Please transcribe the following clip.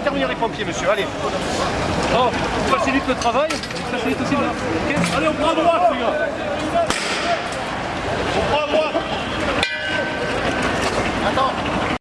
intervenir les pompiers, monsieur. Allez. Bon, oh, facilite le travail, facilite aussi Allez, on prend à droite, les gars. On prend à droite. Attends.